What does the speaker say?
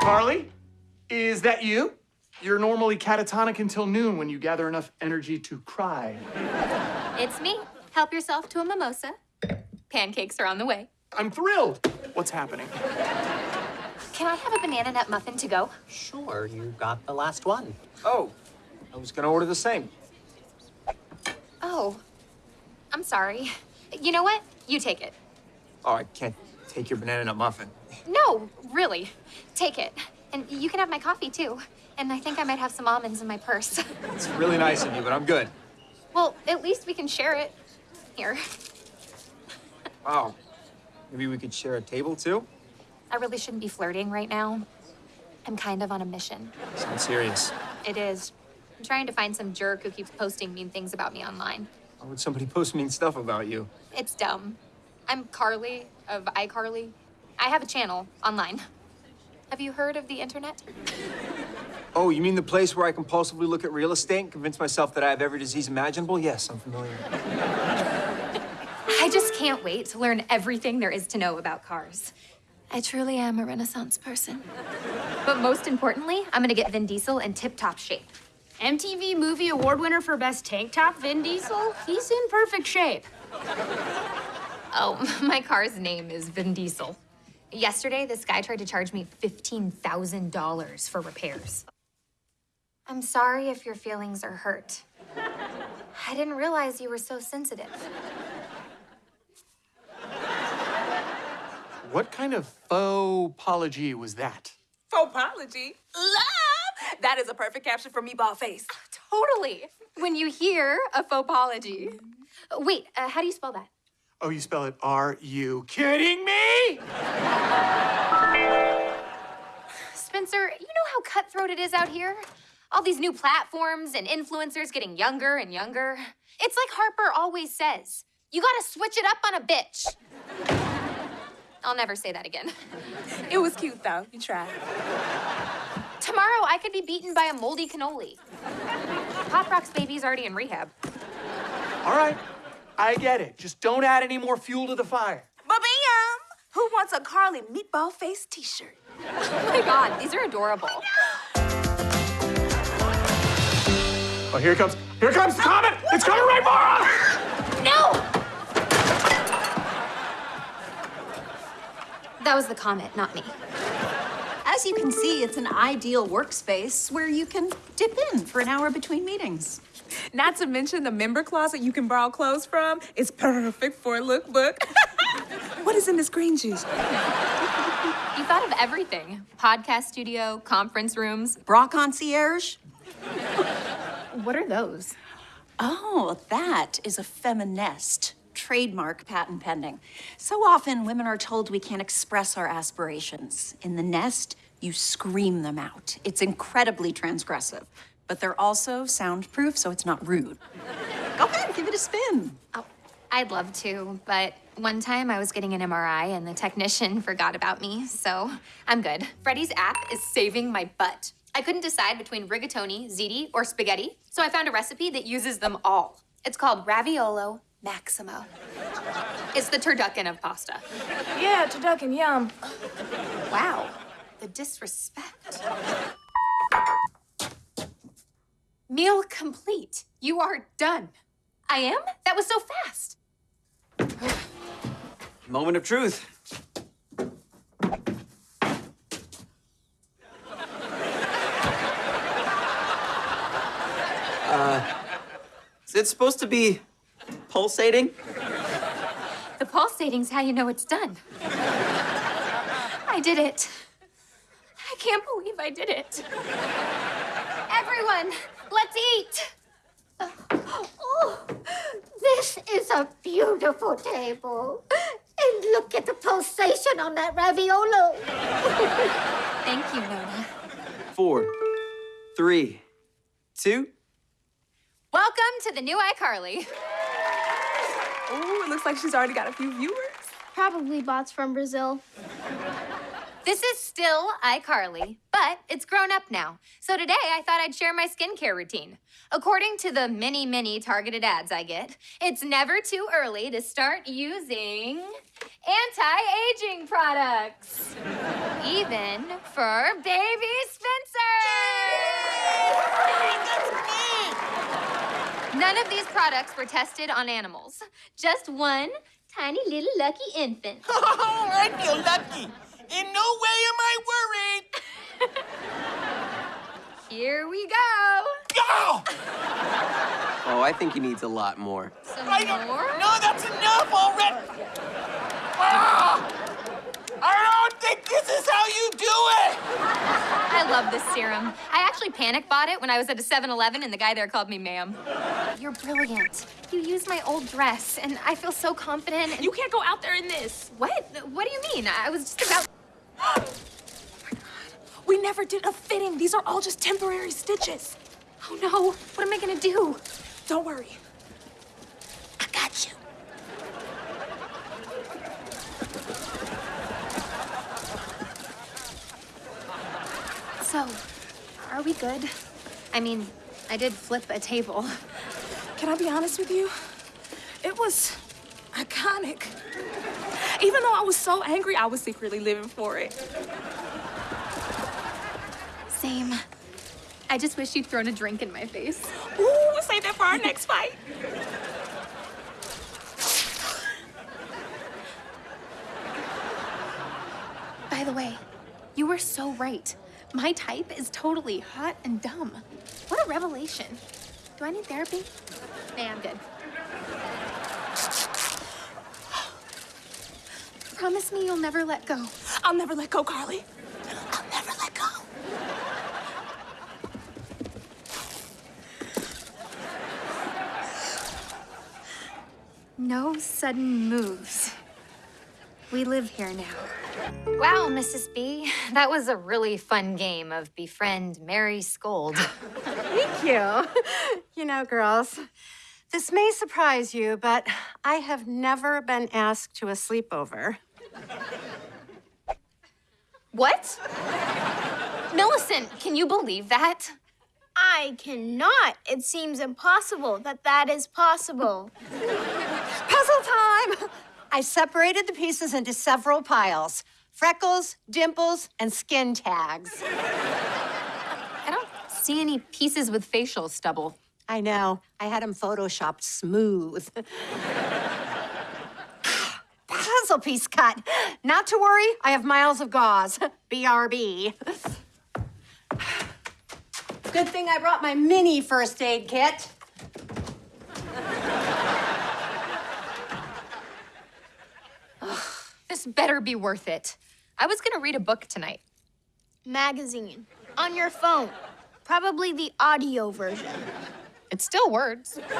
Carly, is that you? You're normally catatonic until noon when you gather enough energy to cry. It's me. Help yourself to a mimosa. Pancakes are on the way. I'm thrilled. What's happening? Can I have a banana nut muffin to go? Sure, you got the last one. Oh, I was gonna order the same. Oh, I'm sorry. You know what? You take it. Oh, I can't take your banana nut muffin. No, really. Take it. And you can have my coffee too. And I think I might have some almonds in my purse. It's really nice of you, but I'm good. well, at least we can share it. Here. Oh, maybe we could share a table too? I really shouldn't be flirting right now. I'm kind of on a mission. Sounds serious. It is. I'm trying to find some jerk who keeps posting mean things about me online. Why would somebody post mean stuff about you? It's dumb. I'm Carly of iCarly. I have a channel online. Have you heard of the internet? Oh, you mean the place where I compulsively look at real estate and convince myself that I have every disease imaginable? Yes, I'm familiar. I just can't wait to learn everything there is to know about cars. I truly am a renaissance person. But most importantly, I'm gonna get Vin Diesel in tip-top shape. MTV Movie Award winner for Best Tank Top, Vin Diesel? He's in perfect shape. Oh, my car's name is Vin Diesel. Yesterday, this guy tried to charge me $15,000 for repairs. I'm sorry if your feelings are hurt. I didn't realize you were so sensitive. What kind of faux apology was that? Faux-apology? Love! That is a perfect caption for me. Meatball Face. Totally. When you hear a faux apology. Wait, uh, how do you spell that? Oh, you spell it Are you Kidding me? Spencer, you know how cutthroat it is out here? All these new platforms and influencers getting younger and younger. It's like Harper always says you gotta switch it up on a bitch. I'll never say that again. It was cute, though. You tried. Tomorrow, I could be beaten by a moldy cannoli. Pop Rock's baby's already in rehab. All right, I get it. Just don't add any more fuel to the fire. Ba-bam! Who wants a Carly Meatball Face t-shirt? Oh my god, these are adorable. Oh, here it comes. Here comes the comet. It's coming right for us. No! That was the comment, not me. As you can see, it's an ideal workspace where you can dip in for an hour between meetings. Not to mention the member closet you can borrow clothes from. It's perfect for a lookbook. what is in this green juice? You thought of everything podcast studio, conference rooms. Bra concierge? What are those? Oh, that is a feminist trademark patent pending. So often women are told we can't express our aspirations. In the nest, you scream them out. It's incredibly transgressive, but they're also soundproof, so it's not rude. Go ahead, give it a spin. Oh, I'd love to, but one time I was getting an MRI and the technician forgot about me, so I'm good. Freddie's app is saving my butt. I couldn't decide between rigatoni, ziti, or spaghetti, so I found a recipe that uses them all. It's called Raviolo Maximo. It's the turducken of pasta. Yeah, turducken, yum. Wow, the disrespect. Meal complete. You are done. I am? That was so fast. Moment of truth. Uh, is it supposed to be pulsating? The pulsating's how you know it's done. I did it. I can't believe I did it. Everyone, let's eat. Oh, this is a beautiful table. And look at the pulsation on that raviolo. Thank you, Nona. Four, three, two. Welcome to the new iCarly. Ooh, it looks like she's already got a few viewers. Probably bots from Brazil. This is still iCarly, but it's grown up now. So today I thought I'd share my skincare routine. According to the many, many targeted ads I get, it's never too early to start using anti-aging products. Even for baby Spencer! None of these products were tested on animals. Just one tiny little lucky infant. Oh, I feel lucky. In no way am I worried. Here we go. Go! Oh, I think he needs a lot more. Some I don't. more? No, that's enough already. Ah! I don't think this is how you do it. I love this serum. I actually panic bought it when I was at a 7-Eleven and the guy there called me ma'am. You're brilliant. You used my old dress and I feel so confident. and- You can't go out there in this. What? What do you mean? I was just about... We never did a fitting. These are all just temporary stitches. Oh no, what am I gonna do? Don't worry. I got you. So, are we good? I mean, I did flip a table. Can I be honest with you? It was iconic. Even though I was so angry, I was secretly living for it. Same. I just wish you'd thrown a drink in my face. Ooh, save that for our next fight. By the way, you were so right. My type is totally hot and dumb. What a revelation. Do I need therapy? Nah, I'm good. Promise me you'll never let go. I'll never let go, Carly. I'll never let go. No sudden moves. We live here now. Wow, Mrs. B. That was a really fun game of befriend, marry, scold. Thank you. You know, girls, this may surprise you, but I have never been asked to a sleepover. What? Millicent, can you believe that? I cannot. It seems impossible that that is possible. Puzzle time! I separated the pieces into several piles freckles, dimples, and skin tags. I don't see any pieces with facial stubble. I know, I had them photoshopped smooth. Piece cut. Not to worry, I have miles of gauze. BRB. Good thing I brought my mini first aid kit. This better be worth it. I was gonna read a book tonight. Magazine. On your phone. Probably the audio version. It's still words.